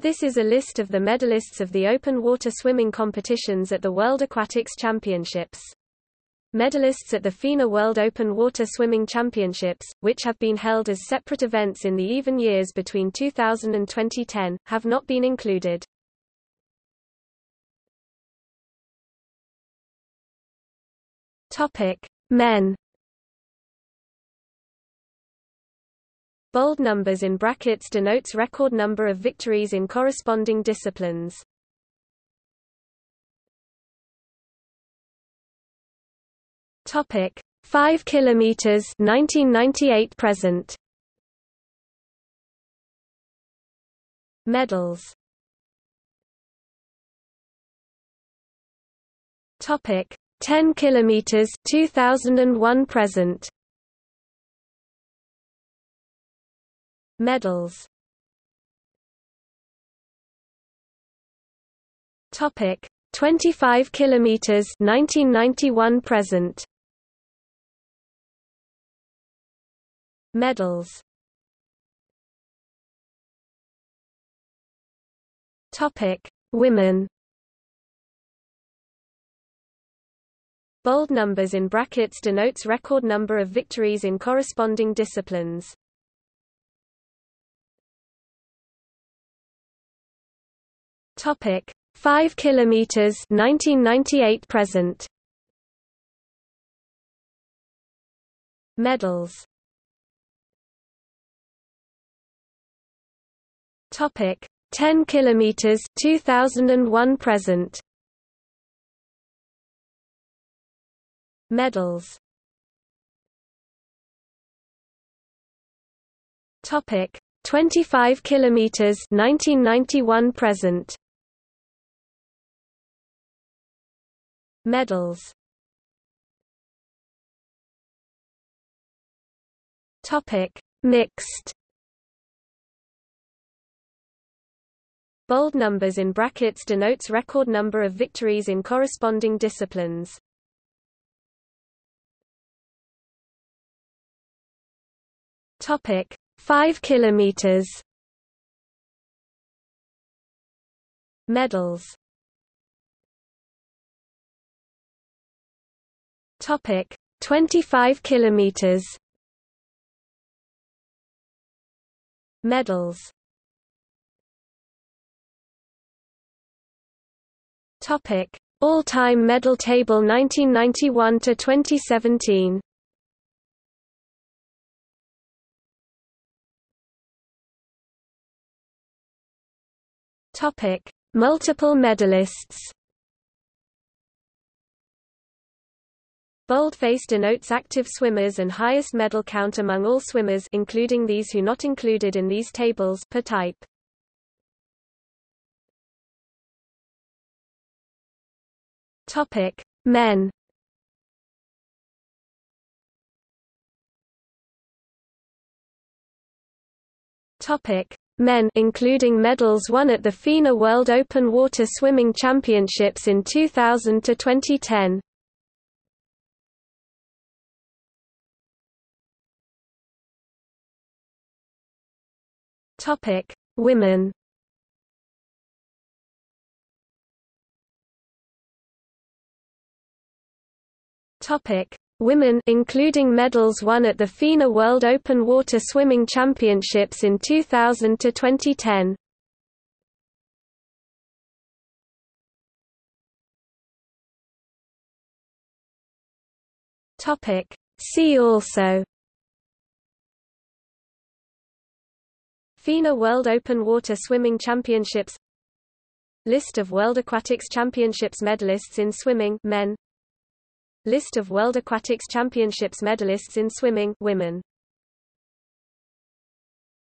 This is a list of the medalists of the open water swimming competitions at the World Aquatics Championships. Medalists at the FINA World Open Water Swimming Championships, which have been held as separate events in the even years between 2000 and 2010, have not been included. Topic: Men Bold numbers in brackets denotes record number of victories in corresponding disciplines. Topic: 5 kilometers 1998 present. Medals. Topic: 10 kilometers 2001 present. Medals. Topic 25 kilometers 1991 present. Medals. Topic Women. Bold numbers in brackets denotes record number of victories in corresponding disciplines. Topic: 5 kilometers 1998 present. Medals. Topic: 10 kilometers 2001 present. Medals. Topic: 25 kilometers 1991 present. Medals. Topic. Mixed. Bold numbers in brackets denotes record number of victories in corresponding disciplines. Topic. 5 kilometers. Medals Topic 25 kilometers. Medals. Topic All-time medal table 1991 to 2017 Topic Multiple medalists Boldface denotes active swimmers and highest medal count among all swimmers including these who not included in these tables per type. Topic: Men. Topic: Men including medals won at the FINA World Open Water Swimming Championships in 2000 to 2010. Topic: Women. Topic: Women including medals won at the FINA World Open Water Swimming Championships in 2000 to 2010. Topic: See also FINA World Open Water Swimming Championships List of World Aquatics Championships medalists in swimming men. List of World Aquatics Championships medalists in swimming women